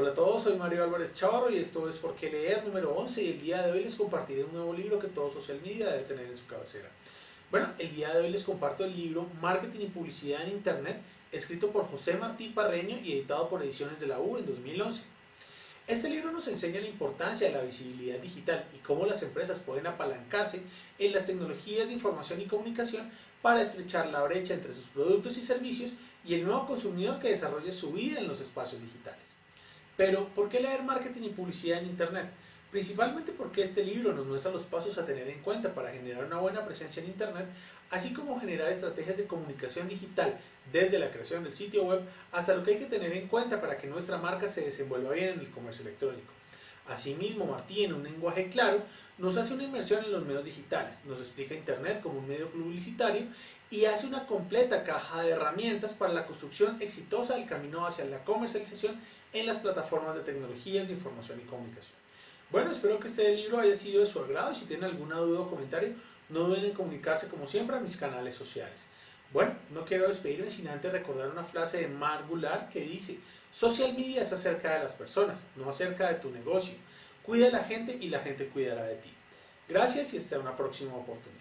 Hola a todos, soy Mario Álvarez Chavarro y esto es Por qué leer número 11 y el día de hoy les compartiré un nuevo libro que todo social media debe tener en su cabecera. Bueno, el día de hoy les comparto el libro Marketing y Publicidad en Internet, escrito por José Martí Parreño y editado por Ediciones de la U en 2011. Este libro nos enseña la importancia de la visibilidad digital y cómo las empresas pueden apalancarse en las tecnologías de información y comunicación para estrechar la brecha entre sus productos y servicios y el nuevo consumidor que desarrolle su vida en los espacios digitales. Pero, ¿por qué leer marketing y publicidad en Internet? Principalmente porque este libro nos muestra los pasos a tener en cuenta para generar una buena presencia en Internet, así como generar estrategias de comunicación digital desde la creación del sitio web hasta lo que hay que tener en cuenta para que nuestra marca se desenvuelva bien en el comercio electrónico. Asimismo, Martí, en un lenguaje claro, nos hace una inmersión en los medios digitales, nos explica Internet como un medio publicitario y hace una completa caja de herramientas para la construcción exitosa del camino hacia la comercialización en las plataformas de tecnologías de información y comunicación. Bueno, espero que este libro haya sido de su agrado y si tienen alguna duda o comentario, no duden en comunicarse como siempre a mis canales sociales. Bueno, no quiero despedirme sin antes recordar una frase de Mark Goulart que dice Social media es acerca de las personas, no acerca de tu negocio. Cuida a la gente y la gente cuidará de ti. Gracias y hasta una próxima oportunidad.